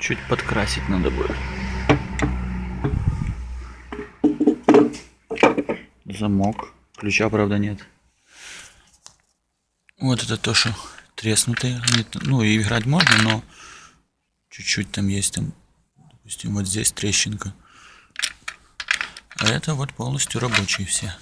Чуть подкрасить надо будет. Замок. Ключа, правда, нет. Вот это то, что треснутые. Ну, и играть можно, но чуть-чуть там есть там. Допустим, вот здесь трещинка. А это вот полностью рабочие все.